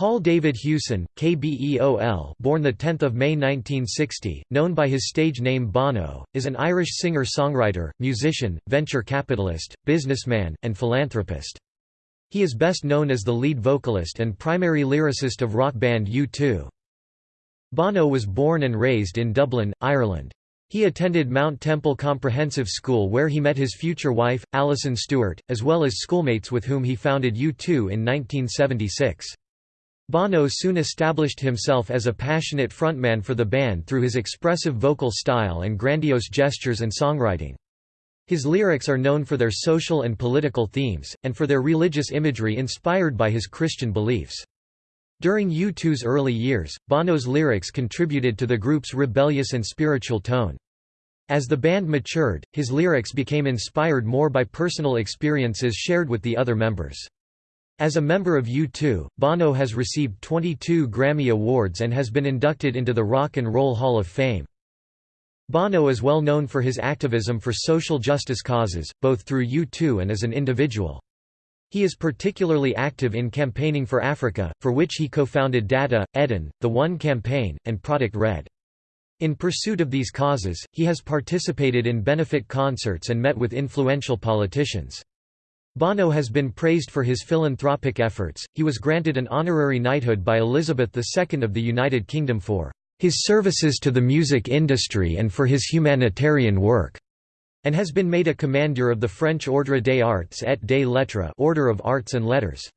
Paul David Hewson, KBEOL born 10 May 1960, known by his stage name Bono, is an Irish singer-songwriter, musician, venture capitalist, businessman, and philanthropist. He is best known as the lead vocalist and primary lyricist of rock band U2. Bono was born and raised in Dublin, Ireland. He attended Mount Temple Comprehensive School where he met his future wife, Alison Stewart, as well as schoolmates with whom he founded U2 in 1976. Bono soon established himself as a passionate frontman for the band through his expressive vocal style and grandiose gestures and songwriting. His lyrics are known for their social and political themes, and for their religious imagery inspired by his Christian beliefs. During U2's early years, Bono's lyrics contributed to the group's rebellious and spiritual tone. As the band matured, his lyrics became inspired more by personal experiences shared with the other members. As a member of U2, Bono has received 22 Grammy Awards and has been inducted into the Rock and Roll Hall of Fame. Bono is well known for his activism for social justice causes, both through U2 and as an individual. He is particularly active in campaigning for Africa, for which he co-founded Data, Edun, The One Campaign, and Product Red. In pursuit of these causes, he has participated in benefit concerts and met with influential politicians. Bono has been praised for his philanthropic efforts. He was granted an honorary knighthood by Elizabeth II of the United Kingdom for his services to the music industry and for his humanitarian work, and has been made a commander of the French Ordre des Arts et des Lettres Order of Arts and Letters.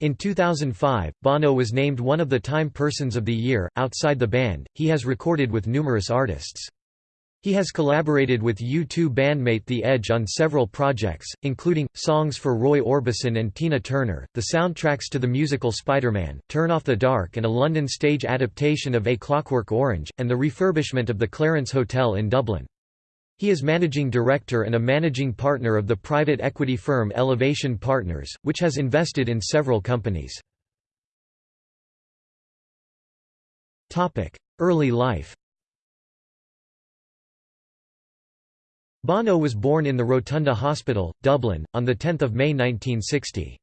In 2005, Bono was named one of the Time Persons of the Year. Outside the band, he has recorded with numerous artists. He has collaborated with U2 bandmate The Edge on several projects, including, songs for Roy Orbison and Tina Turner, the soundtracks to the musical Spider-Man, Turn Off the Dark and a London stage adaptation of A Clockwork Orange, and the refurbishment of the Clarence Hotel in Dublin. He is managing director and a managing partner of the private equity firm Elevation Partners, which has invested in several companies. Early life Bono was born in the Rotunda Hospital, Dublin, on 10 May 1960.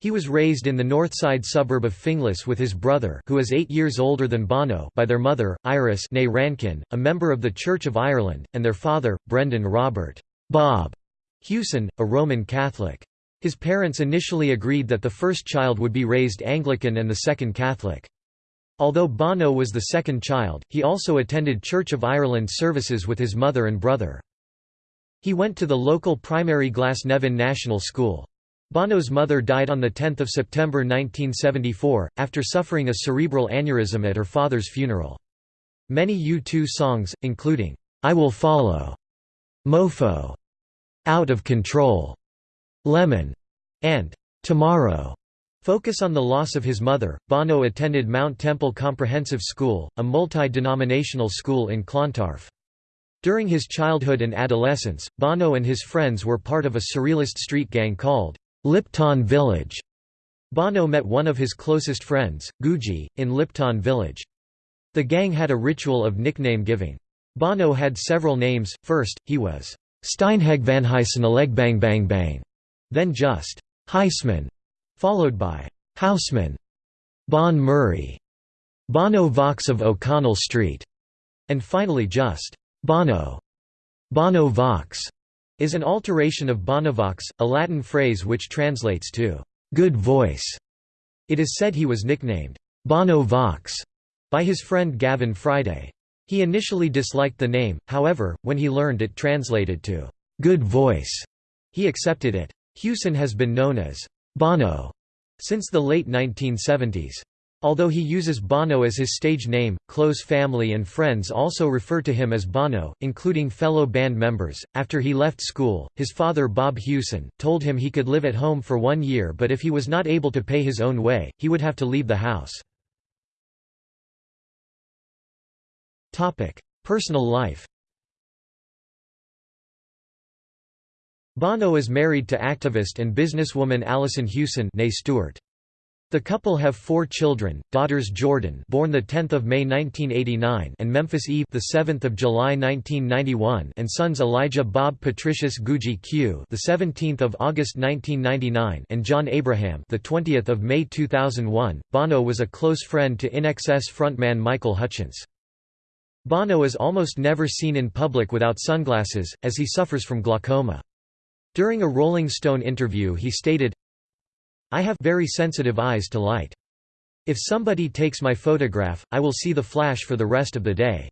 He was raised in the northside suburb of Finglas with his brother who is eight years older than Bono by their mother, Iris Rankin, a member of the Church of Ireland, and their father, Brendan Robert Bob Hewson, a Roman Catholic. His parents initially agreed that the first child would be raised Anglican and the second Catholic. Although Bono was the second child, he also attended Church of Ireland services with his mother and brother. He went to the local primary Glasnevin National School. Bono's mother died on 10 September 1974, after suffering a cerebral aneurysm at her father's funeral. Many U2 songs, including, "'I Will Follow'", "'Mofo'", "'Out of Control'", "'Lemon'", and "'Tomorrow' focus on the loss of his mother. Bono attended Mount Temple Comprehensive School, a multi-denominational school in Clontarf. During his childhood and adolescence, Bono and his friends were part of a surrealist street gang called Lipton Village. Bono met one of his closest friends, Guggi, in Lipton Village. The gang had a ritual of nickname giving. Bono had several names, first, he was Steinheg van Bang Bang Bang, then just Huyseman, followed by Houseman, Bon Murray, Bono Vox of O'Connell Street, and finally just Bono, Bono Vox, is an alteration of Bonovox, a Latin phrase which translates to good voice. It is said he was nicknamed Bono Vox by his friend Gavin Friday. He initially disliked the name, however, when he learned it translated to good voice, he accepted it. Hewson has been known as Bono since the late 1970s. Although he uses Bono as his stage name, close family and friends also refer to him as Bono, including fellow band members. After he left school, his father Bob Hewson told him he could live at home for one year but if he was not able to pay his own way, he would have to leave the house. Topic: Personal life Bono is married to activist and businesswoman Alison Hewson Stewart. The couple have four children: daughters Jordan, born the 10th of May 1989, and Memphis Eve, the 7th of July 1991, and sons Elijah Bob Patricius Guggi Q, the 17th of August 1999, and John Abraham, the 20th of May 2001. Bono was a close friend to INXS frontman Michael Hutchence. Bono is almost never seen in public without sunglasses, as he suffers from glaucoma. During a Rolling Stone interview he stated, I have very sensitive eyes to light. If somebody takes my photograph, I will see the flash for the rest of the day.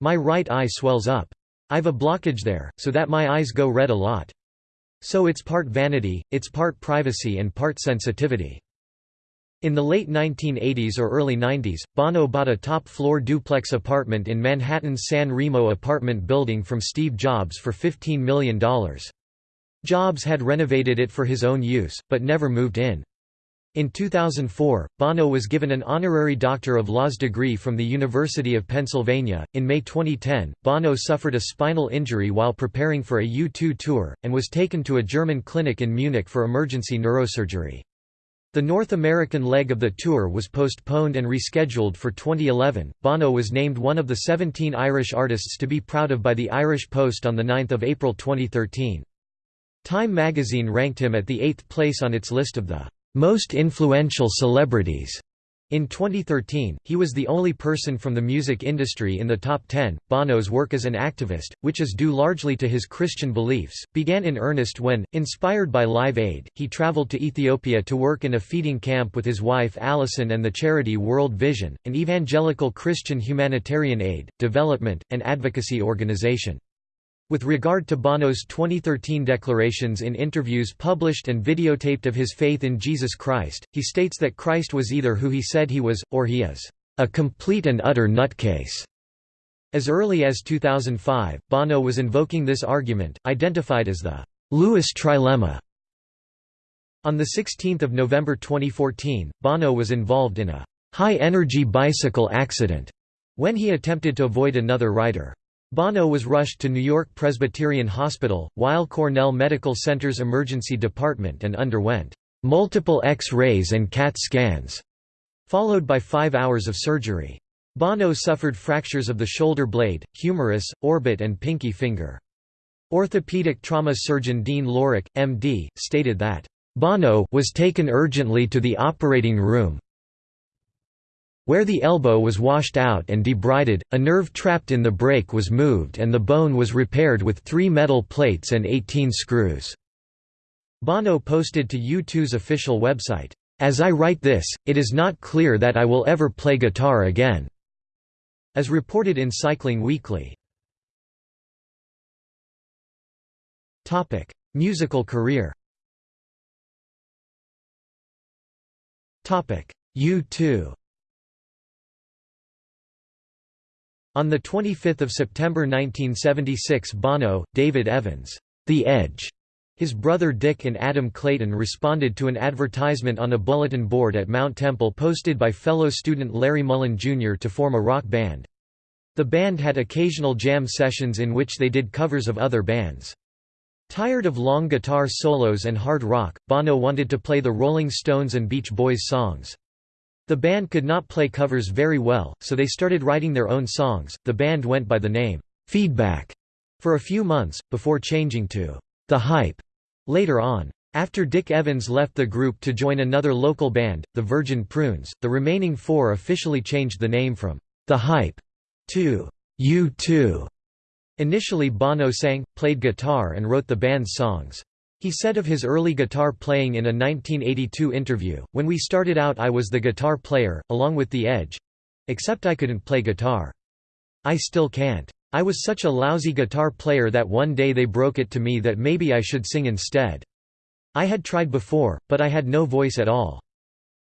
My right eye swells up. I've a blockage there, so that my eyes go red a lot. So it's part vanity, it's part privacy and part sensitivity. In the late 1980s or early 90s, Bono bought a top-floor duplex apartment in Manhattan's San Remo apartment building from Steve Jobs for $15 million. Jobs had renovated it for his own use, but never moved in. In 2004, Bono was given an honorary Doctor of Laws degree from the University of Pennsylvania. In May 2010, Bono suffered a spinal injury while preparing for a U2 tour, and was taken to a German clinic in Munich for emergency neurosurgery. The North American leg of the tour was postponed and rescheduled for 2011. Bono was named one of the 17 Irish artists to be proud of by the Irish Post on 9 April 2013. Time magazine ranked him at the eighth place on its list of the most influential celebrities. In 2013, he was the only person from the music industry in the top 10. Bono's work as an activist, which is due largely to his Christian beliefs, began in earnest when, inspired by Live Aid, he traveled to Ethiopia to work in a feeding camp with his wife Allison and the charity World Vision, an evangelical Christian humanitarian aid, development, and advocacy organization. With regard to Bono's 2013 declarations in interviews published and videotaped of his faith in Jesus Christ, he states that Christ was either who he said he was, or he is, "...a complete and utter nutcase." As early as 2005, Bono was invoking this argument, identified as the Lewis trilemma. On 16 November 2014, Bono was involved in a high-energy bicycle accident when he attempted to avoid another rider. Bono was rushed to New York Presbyterian Hospital, Weill Cornell Medical Center's emergency department and underwent multiple X-rays and CAT scans, followed by five hours of surgery. Bono suffered fractures of the shoulder blade, humerus, orbit and pinky finger. Orthopedic trauma surgeon Dean Lorich, MD, stated that, "...Bono was taken urgently to the operating room, where the elbow was washed out and debrided, a nerve trapped in the break was moved and the bone was repaired with three metal plates and 18 screws." Bono posted to U2's official website, "...as I write this, it is not clear that I will ever play guitar again." As reported in Cycling Weekly. Musical career U2 On 25 September 1976 Bono, David Evans, The Edge, his brother Dick and Adam Clayton responded to an advertisement on a bulletin board at Mount Temple posted by fellow student Larry Mullen Jr. to form a rock band. The band had occasional jam sessions in which they did covers of other bands. Tired of long guitar solos and hard rock, Bono wanted to play the Rolling Stones and Beach Boys songs. The band could not play covers very well, so they started writing their own songs. The band went by the name Feedback for a few months, before changing to The Hype later on. After Dick Evans left the group to join another local band, the Virgin Prunes, the remaining four officially changed the name from The Hype to U2. Initially Bono sang, played guitar and wrote the band's songs. He said of his early guitar playing in a 1982 interview, When we started out I was the guitar player, along with The Edge. Except I couldn't play guitar. I still can't. I was such a lousy guitar player that one day they broke it to me that maybe I should sing instead. I had tried before, but I had no voice at all.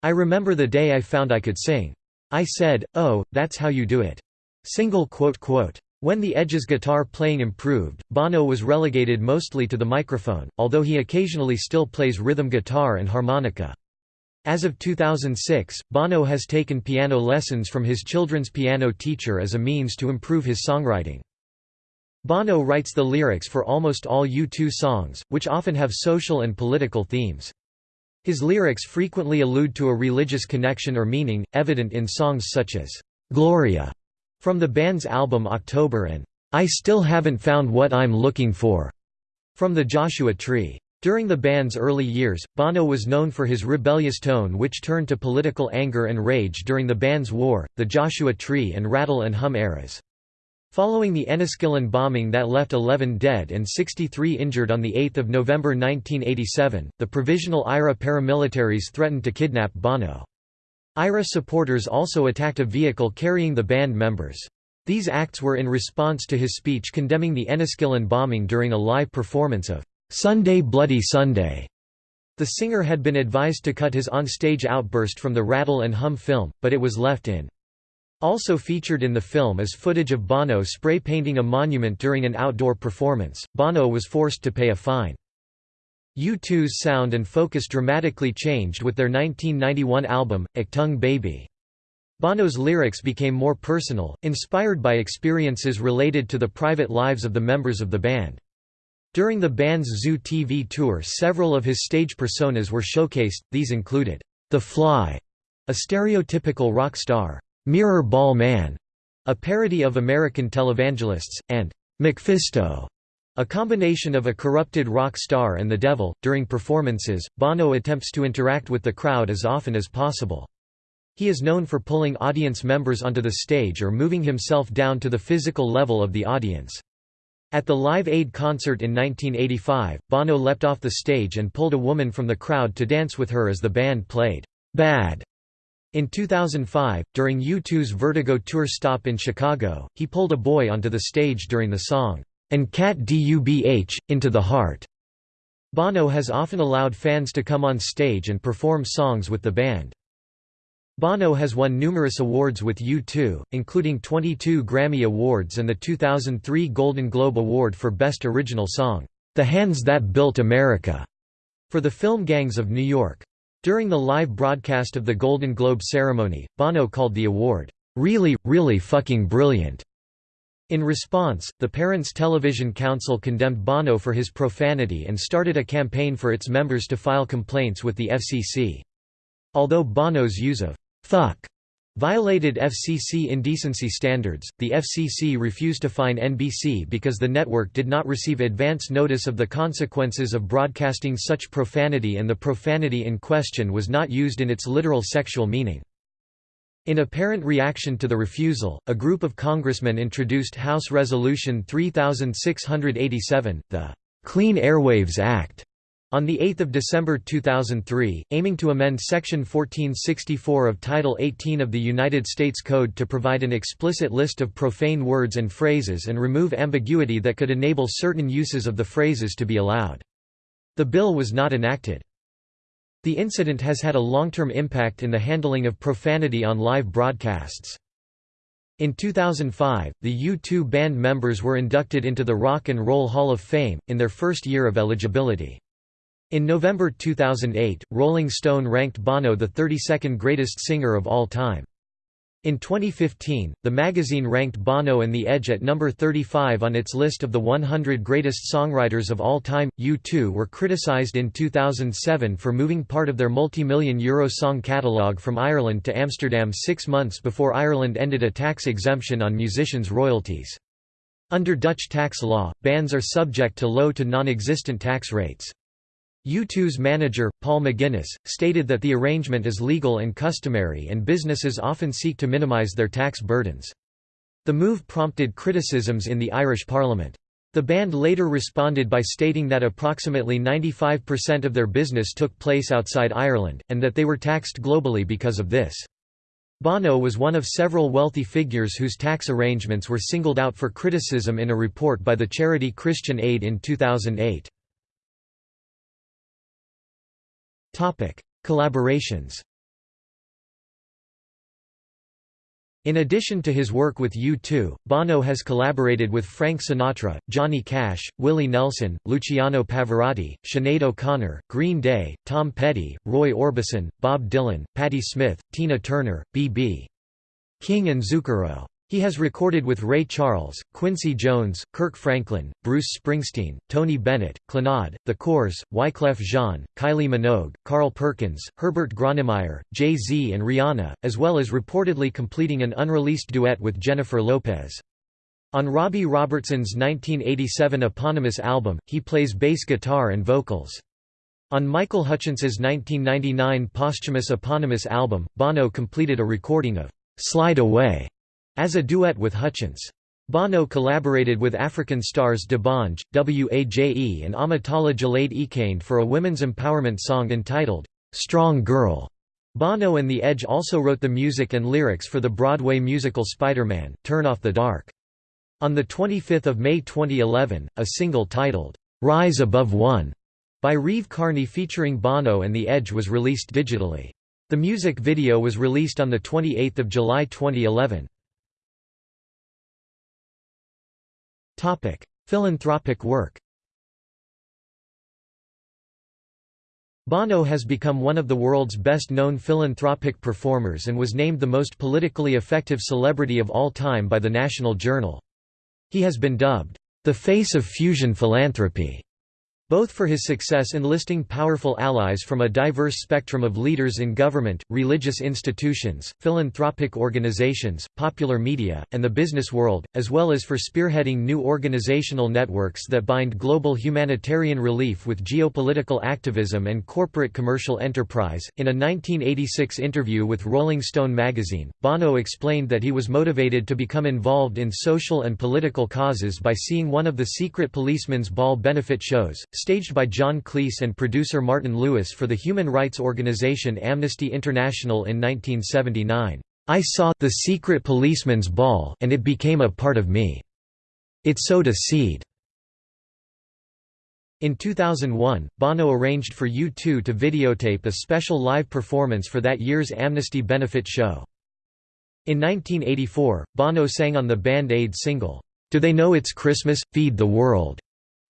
I remember the day I found I could sing. I said, oh, that's how you do it. Single quote quote. When the Edge's guitar playing improved, Bono was relegated mostly to the microphone, although he occasionally still plays rhythm guitar and harmonica. As of 2006, Bono has taken piano lessons from his children's piano teacher as a means to improve his songwriting. Bono writes the lyrics for almost all U2 songs, which often have social and political themes. His lyrics frequently allude to a religious connection or meaning, evident in songs such as "'Gloria' from the band's album October and "'I Still Haven't Found What I'm Looking For' from the Joshua Tree. During the band's early years, Bono was known for his rebellious tone which turned to political anger and rage during the band's War, the Joshua Tree and Rattle and Hum eras. Following the Enniskillen bombing that left 11 dead and 63 injured on 8 November 1987, the Provisional IRA paramilitaries threatened to kidnap Bono. IRA supporters also attacked a vehicle carrying the band members. These acts were in response to his speech condemning the Enniskillen bombing during a live performance of Sunday Bloody Sunday. The singer had been advised to cut his onstage outburst from the Rattle and Hum film, but it was left in. Also featured in the film is footage of Bono spray painting a monument during an outdoor performance. Bono was forced to pay a fine. U2's sound and focus dramatically changed with their 1991 album, Achtung Baby. Bono's lyrics became more personal, inspired by experiences related to the private lives of the members of the band. During the band's Zoo TV tour several of his stage personas were showcased, these included, The Fly, a stereotypical rock star, Mirror Ball Man, a parody of American televangelists, and MacPhisto, a combination of a corrupted rock star and the devil. During performances, Bono attempts to interact with the crowd as often as possible. He is known for pulling audience members onto the stage or moving himself down to the physical level of the audience. At the Live Aid concert in 1985, Bono leapt off the stage and pulled a woman from the crowd to dance with her as the band played Bad. In 2005, during U2's Vertigo tour stop in Chicago, he pulled a boy onto the stage during the song, and Cat Dubh, Into the Heart. Bono has often allowed fans to come on stage and perform songs with the band. Bono has won numerous awards with U2, including 22 Grammy Awards and the 2003 Golden Globe Award for Best Original Song, "'The Hands That Built America' for the film Gangs of New York. During the live broadcast of the Golden Globe ceremony, Bono called the award, "'really, really fucking brilliant'". In response, the Parents Television Council condemned Bono for his profanity and started a campaign for its members to file complaints with the FCC. Although Bono's use of fuck violated FCC indecency standards, the FCC refused to fine NBC because the network did not receive advance notice of the consequences of broadcasting such profanity and the profanity in question was not used in its literal sexual meaning. In apparent reaction to the refusal, a group of congressmen introduced House Resolution 3687, the Clean Airwaves Act, on 8 December 2003, aiming to amend Section 1464 of Title 18 of the United States Code to provide an explicit list of profane words and phrases and remove ambiguity that could enable certain uses of the phrases to be allowed. The bill was not enacted. The incident has had a long-term impact in the handling of profanity on live broadcasts. In 2005, the U2 band members were inducted into the Rock and Roll Hall of Fame, in their first year of eligibility. In November 2008, Rolling Stone ranked Bono the 32nd greatest singer of all time. In 2015, the magazine ranked Bono and The Edge at number 35 on its list of the 100 greatest songwriters of all time. U2 were criticized in 2007 for moving part of their multi-million euro song catalogue from Ireland to Amsterdam six months before Ireland ended a tax exemption on musicians' royalties. Under Dutch tax law, bands are subject to low to non-existent tax rates. U2's manager, Paul McGuinness, stated that the arrangement is legal and customary and businesses often seek to minimise their tax burdens. The move prompted criticisms in the Irish Parliament. The band later responded by stating that approximately 95% of their business took place outside Ireland, and that they were taxed globally because of this. Bono was one of several wealthy figures whose tax arrangements were singled out for criticism in a report by the charity Christian Aid in 2008. Topic: Collaborations. In addition to his work with U2, Bono has collaborated with Frank Sinatra, Johnny Cash, Willie Nelson, Luciano Pavarotti, Sinead O'Connor, Green Day, Tom Petty, Roy Orbison, Bob Dylan, Patti Smith, Tina Turner, B.B. King and Zucchero. He has recorded with Ray Charles, Quincy Jones, Kirk Franklin, Bruce Springsteen, Tony Bennett, Clannad, The Corrs, Wyclef Jean, Kylie Minogue, Carl Perkins, Herbert Grönemeyer, Jay-Z and Rihanna, as well as reportedly completing an unreleased duet with Jennifer Lopez. On Robbie Robertson's 1987 eponymous album, he plays bass guitar and vocals. On Michael Hutchence's 1999 posthumous eponymous album, Bono completed a recording of "'Slide Away' as a duet with Hutchence. Bono collaborated with African stars D'banj, Waje and Omotola Jalade Ekeinde for a women's empowerment song entitled, "'Strong Girl'. Bono and The Edge also wrote the music and lyrics for the Broadway musical Spider-Man, Turn Off the Dark. On 25 May 2011, a single titled, "'Rise Above One' by Reeve Carney featuring Bono and The Edge was released digitally. The music video was released on 28 July 2011. Philanthropic work Bono has become one of the world's best-known philanthropic performers and was named the most politically effective celebrity of all time by the National Journal. He has been dubbed, "...the face of fusion philanthropy." Both for his success enlisting powerful allies from a diverse spectrum of leaders in government, religious institutions, philanthropic organizations, popular media, and the business world, as well as for spearheading new organizational networks that bind global humanitarian relief with geopolitical activism and corporate commercial enterprise. In a 1986 interview with Rolling Stone magazine, Bono explained that he was motivated to become involved in social and political causes by seeing one of the secret policeman's ball benefit shows staged by John Cleese and producer Martin Lewis for the human rights organization Amnesty International in 1979. I saw the secret policeman's ball and it became a part of me. It sowed a seed. In 2001, Bono arranged for U2 to videotape a special live performance for that year's Amnesty benefit show. In 1984, Bono sang on the Band Aid single, Do They Know It's Christmas? Feed the World,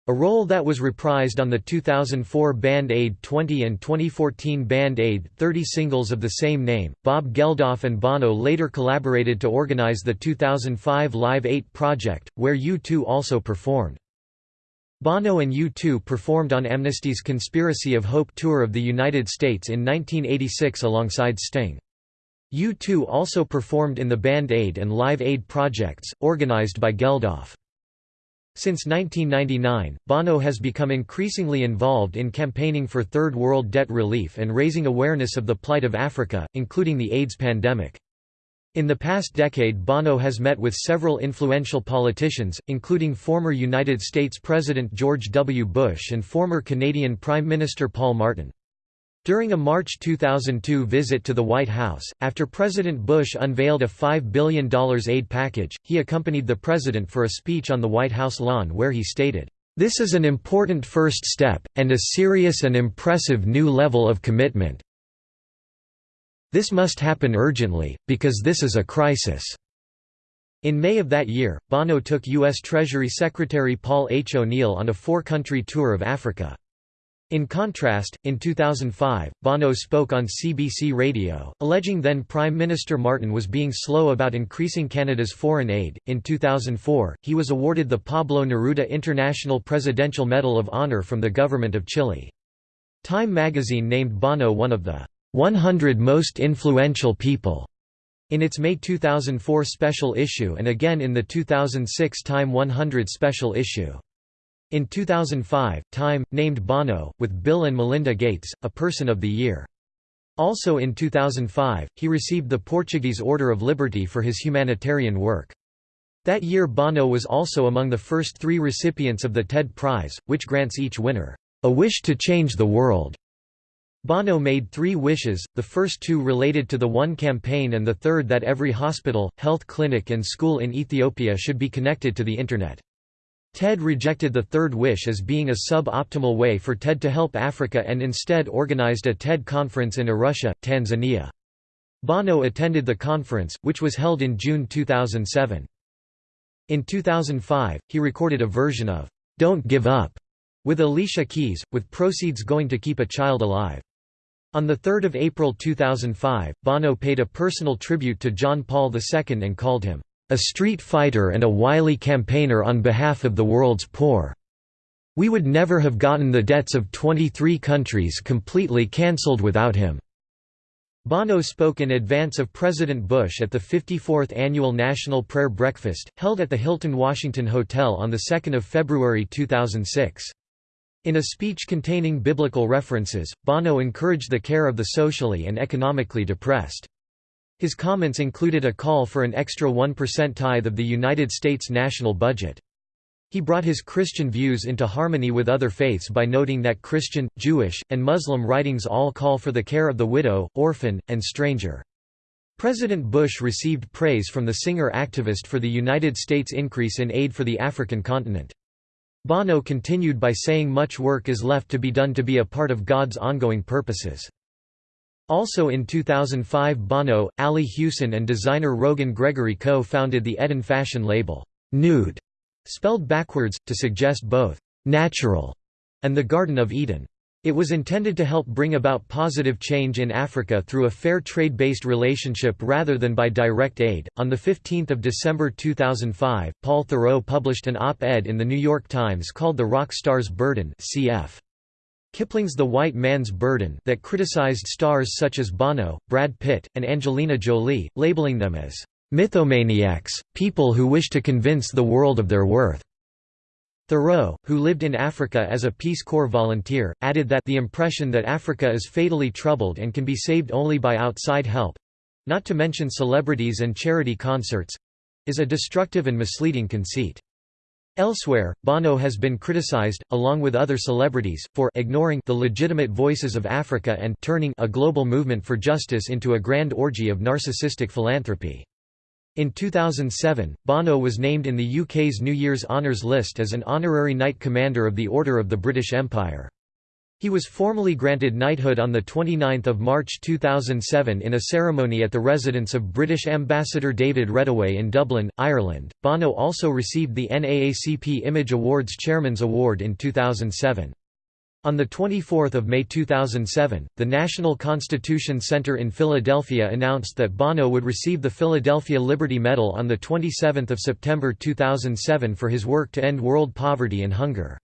a role that was reprised on the 2004 Band Aid 20 and 2014 Band Aid 30 singles of the same name. Bob Geldof and Bono later collaborated to organize the 2005 Live 8 project, where U2 also performed. Bono and U2 performed on Amnesty's Conspiracy of Hope tour of the United States in 1986 alongside Sting. U2 also performed in the Band Aid and Live Aid projects, organized by Geldof. Since 1999, Bono has become increasingly involved in campaigning for Third World debt relief and raising awareness of the plight of Africa, including the AIDS pandemic. In the past decade Bono has met with several influential politicians, including former United States President George W. Bush and former Canadian Prime Minister Paul Martin. During a March 2002 visit to the White House, after President Bush unveiled a $5 billion aid package, he accompanied the president for a speech on the White House lawn where he stated, "...this is an important first step, and a serious and impressive new level of commitment. This must happen urgently, because this is a crisis." In May of that year, Bono took U.S. Treasury Secretary Paul H. O'Neill on a four-country tour of Africa. In contrast, in 2005, Bono spoke on CBC Radio, alleging then Prime Minister Martin was being slow about increasing Canada's foreign aid. In 2004, he was awarded the Pablo Neruda International Presidential Medal of Honor from the government of Chile. Time magazine named Bono one of the 100 most influential people in its May 2004 special issue and again in the 2006 Time 100 special issue. In 2005, Time, named Bono, with Bill and Melinda Gates, a Person of the Year. Also in 2005, he received the Portuguese Order of Liberty for his humanitarian work. That year Bono was also among the first three recipients of the TED Prize, which grants each winner, "...a wish to change the world." Bono made three wishes, the first two related to the One campaign and the third that every hospital, health clinic and school in Ethiopia should be connected to the Internet. TED rejected the third wish as being a sub-optimal way for TED to help Africa and instead organized a TED conference in Arusha, Tanzania. Bono attended the conference, which was held in June 2007. In 2005, he recorded a version of "'Don't Give Up' with Alicia Keys, with proceeds going to keep a child alive. On 3 April 2005, Bono paid a personal tribute to John Paul II and called him, "...a street fighter and a wily campaigner on behalf of the world's poor. We would never have gotten the debts of 23 countries completely cancelled without him." Bono spoke in advance of President Bush at the 54th Annual National Prayer Breakfast, held at the Hilton Washington Hotel on 2 February 2006. In a speech containing biblical references, Bono encouraged the care of the socially and economically depressed. His comments included a call for an extra 1% tithe of the United States national budget. He brought his Christian views into harmony with other faiths by noting that Christian, Jewish, and Muslim writings all call for the care of the widow, orphan, and stranger. President Bush received praise from the singer-activist for the United States' increase in aid for the African continent. Bono continued by saying much work is left to be done to be a part of God's ongoing purposes. Also in 2005 Bono, Ali Hewson and designer Rogan Gregory co-founded the Edun fashion label, Nude, spelled backwards, to suggest both «natural» and the Garden of Eden. It was intended to help bring about positive change in Africa through a fair trade-based relationship rather than by direct aid. On the 15th of December 2005, Paul Theroux published an op-ed in the New York Times called The Rock Star's Burden (cf. Kipling's The White Man's Burden that criticized stars such as Bono, Brad Pitt, and Angelina Jolie, labeling them as Mythomaniacs, people who wish to convince the world of their worth. Theroux, who lived in Africa as a Peace Corps volunteer, added that the impression that Africa is fatally troubled and can be saved only by outside help—not to mention celebrities and charity concerts—is a destructive and misleading conceit. Elsewhere, Bono has been criticized, along with other celebrities, for ignoring the legitimate voices of Africa and turning a global movement for justice into a grand orgy of narcissistic philanthropy. In 2007, Bono was named in the UK's New Year's Honours list as an honorary Knight Commander of the Order of the British Empire. He was formally granted knighthood on 29 March 2007 in a ceremony at the residence of British Ambassador David Reddaway in Dublin, Ireland. Bono also received the NAACP Image Awards Chairman's Award in 2007. On 24 May 2007, the National Constitution Center in Philadelphia announced that Bono would receive the Philadelphia Liberty Medal on 27 September 2007 for his work to end world poverty and hunger.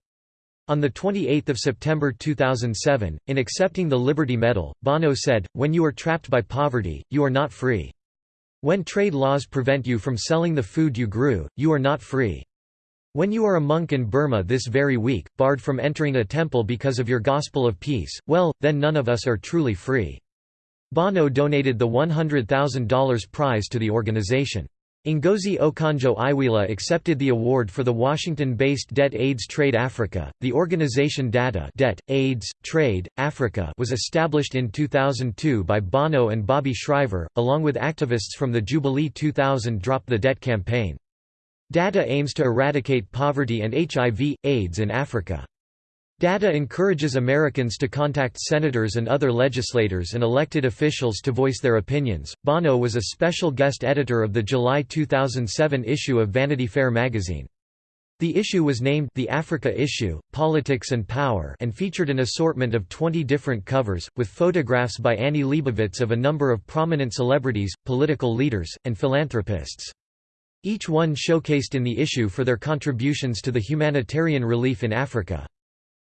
On 28 September 2007, in accepting the Liberty Medal, Bono said, When you are trapped by poverty, you are not free. When trade laws prevent you from selling the food you grew, you are not free. When you are a monk in Burma this very week, barred from entering a temple because of your gospel of peace, well, then none of us are truly free." Bono donated the $100,000 prize to the organization. Ngozi Okonjo-Iweala accepted the award for the Washington-based Debt AIDS Trade Africa. The organization Data Debt, AIDS, Trade, Africa was established in 2002 by Bono and Bobby Shriver, along with activists from the Jubilee 2000 Drop the Debt campaign. DATA aims to eradicate poverty and HIV, AIDS in Africa. DATA encourages Americans to contact senators and other legislators and elected officials to voice their opinions. Bono was a special guest editor of the July 2007 issue of Vanity Fair magazine. The issue was named The Africa Issue, Politics and Power and featured an assortment of 20 different covers, with photographs by Annie Leibovitz of a number of prominent celebrities, political leaders, and philanthropists. Each one showcased in the issue for their contributions to the humanitarian relief in Africa.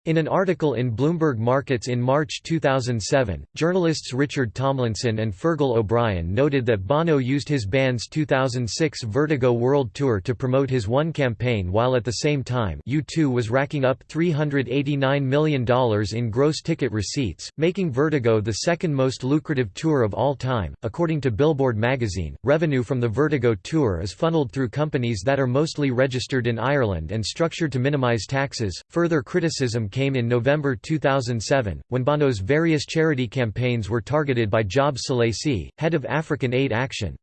In an article in Bloomberg Markets in March 2007, journalists Richard Tomlinson and Fergal O'Brien noted that Bono used his band's 2006 Vertigo World Tour to promote his One campaign while at the same time U2 was racking up $389 million in gross ticket receipts, making Vertigo the second most lucrative tour of all time. According to Billboard magazine, revenue from the Vertigo tour is funneled through companies that are mostly registered in Ireland and structured to minimize taxes. Further criticism came in November 2007, when Bono's various charity campaigns were targeted by Job Selassie, head of African Aid Action.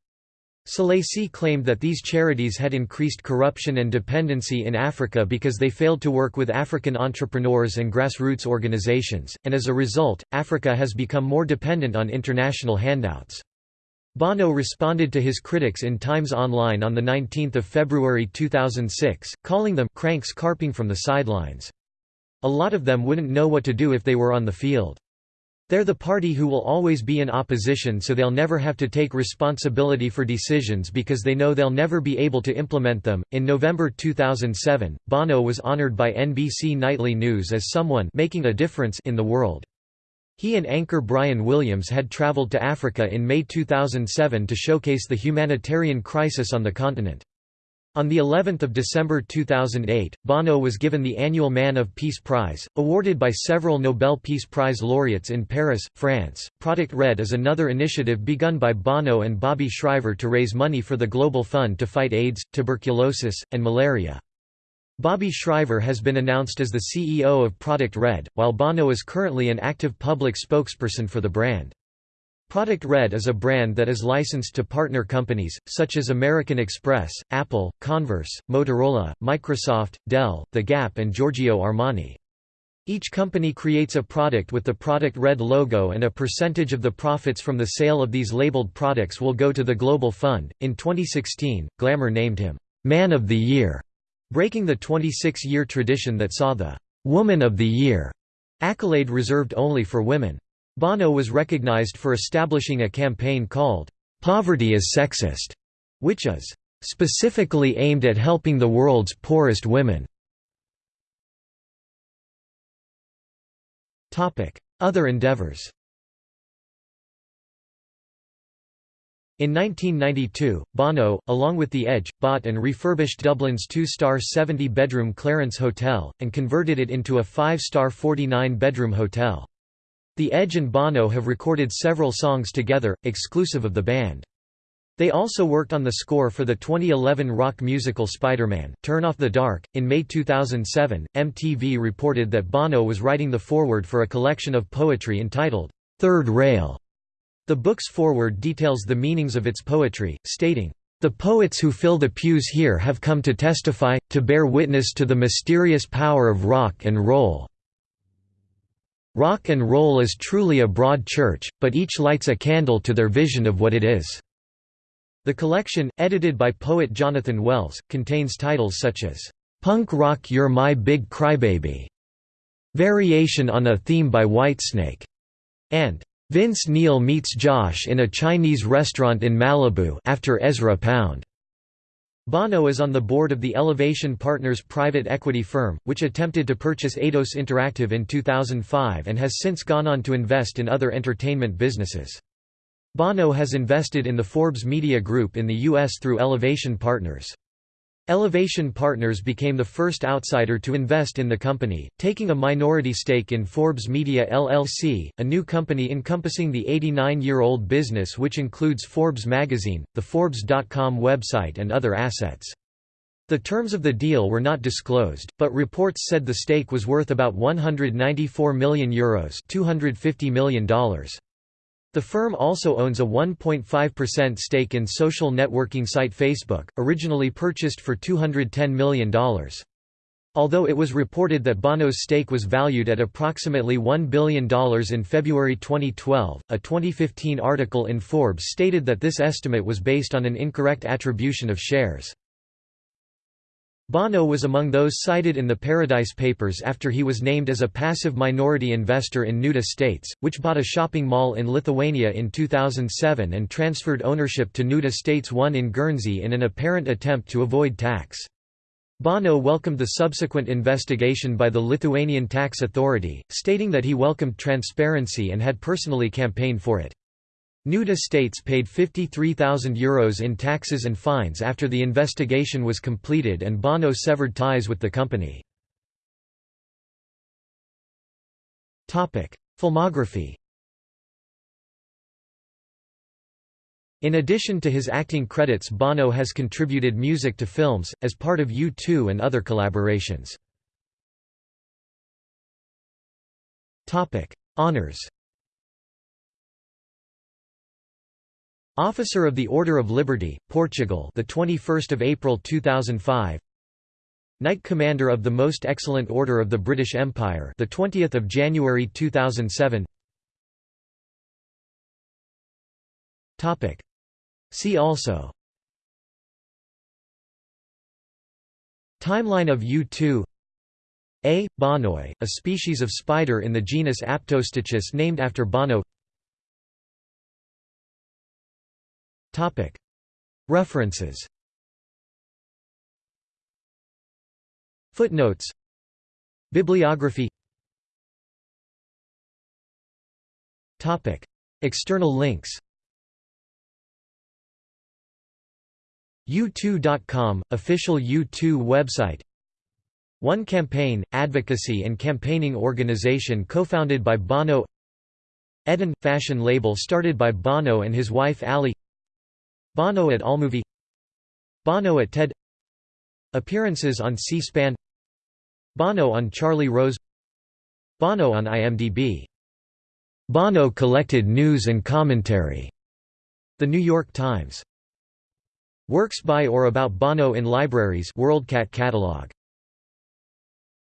Selassie claimed that these charities had increased corruption and dependency in Africa because they failed to work with African entrepreneurs and grassroots organizations, and as a result, Africa has become more dependent on international handouts. Bono responded to his critics in Times Online on 19 February 2006, calling them «cranks carping from the sidelines». A lot of them wouldn't know what to do if they were on the field. They're the party who will always be in opposition so they'll never have to take responsibility for decisions because they know they'll never be able to implement them. In November 2007, Bono was honored by NBC Nightly News as someone making a difference in the world. He and anchor Brian Williams had traveled to Africa in May 2007 to showcase the humanitarian crisis on the continent. On the 11th of December 2008, Bono was given the annual Man of Peace Prize, awarded by several Nobel Peace Prize laureates in Paris, France. Product Red is another initiative begun by Bono and Bobby Shriver to raise money for the Global Fund to fight AIDS, tuberculosis, and malaria. Bobby Shriver has been announced as the CEO of Product Red, while Bono is currently an active public spokesperson for the brand. Project Red is a brand that is licensed to partner companies, such as American Express, Apple, Converse, Motorola, Microsoft, Dell, The Gap and Giorgio Armani. Each company creates a product with the Product Red logo and a percentage of the profits from the sale of these labeled products will go to the Global Fund. In 2016, Glamour named him Man of the Year, breaking the 26-year tradition that saw the Woman of the Year accolade reserved only for women. Bono was recognized for establishing a campaign called, "'Poverty is Sexist", which is, "'specifically aimed at helping the world's poorest women". Other endeavors In 1992, Bono, along with The Edge, bought and refurbished Dublin's two-star 70-bedroom Clarence Hotel, and converted it into a five-star 49-bedroom hotel. The Edge and Bono have recorded several songs together, exclusive of the band. They also worked on the score for the 2011 rock musical Spider-Man: Turn Off the Dark. In May 2007, MTV reported that Bono was writing the foreword for a collection of poetry entitled, Third Rail. The book's foreword details the meanings of its poetry, stating, the poets who fill the pews here have come to testify, to bear witness to the mysterious power of rock and roll, Rock and roll is truly a broad church, but each lights a candle to their vision of what it is. The collection, edited by poet Jonathan Wells, contains titles such as, "'Punk Rock You're My Big Crybaby", "'Variation on a Theme by Whitesnake", and "'Vince Neil Meets Josh in a Chinese Restaurant in Malibu after Ezra Pound". Bono is on the board of the Elevation Partners private equity firm, which attempted to purchase Eidos Interactive in 2005 and has since gone on to invest in other entertainment businesses. Bono has invested in the Forbes Media Group in the U.S. through Elevation Partners. Elevation Partners became the first outsider to invest in the company, taking a minority stake in Forbes Media LLC, a new company encompassing the 89-year-old business which includes Forbes magazine, the Forbes.com website and other assets. The terms of the deal were not disclosed, but reports said the stake was worth about €194 million Euros $250 million. The firm also owns a 1.5% stake in social networking site Facebook, originally purchased for $210 million. Although it was reported that Bono's stake was valued at approximately $1 billion in February 2012, a 2015 article in Forbes stated that this estimate was based on an incorrect attribution of shares. Bono was among those cited in the Paradise Papers after he was named as a passive minority investor in Nude Estates, which bought a shopping mall in Lithuania in 2007 and transferred ownership to Nude Estates 1 in Guernsey in an apparent attempt to avoid tax. Bono welcomed the subsequent investigation by the Lithuanian tax authority, stating that he welcomed transparency and had personally campaigned for it. Nude Estates paid €53,000 Euros in taxes and fines after the investigation was completed and Bono severed ties with the company. Filmography In addition to his acting credits Bono has contributed music to films, as part of U2 and other collaborations. Honours Officer of the Order of Liberty, Portugal, the 21st of April 2005. Knight Commander of the Most Excellent Order of the British Empire, the 20th of January 2007. Topic. See also. Timeline of U2 A. bonoi, a species of spider in the genus Aptostichus named after Bono References. Footnotes. Bibliography. External links. U2.com, official U2 website. One Campaign, advocacy and campaigning organization co-founded by Bono. Edun, fashion label started by Bono and his wife Ali Bono at Allmovie Bono at TED. Appearances on C-SPAN. Bono on Charlie Rose. Bono on IMDb Bono collected news and commentary. The New York Times. Works by or about Bono in libraries WorldCat catalog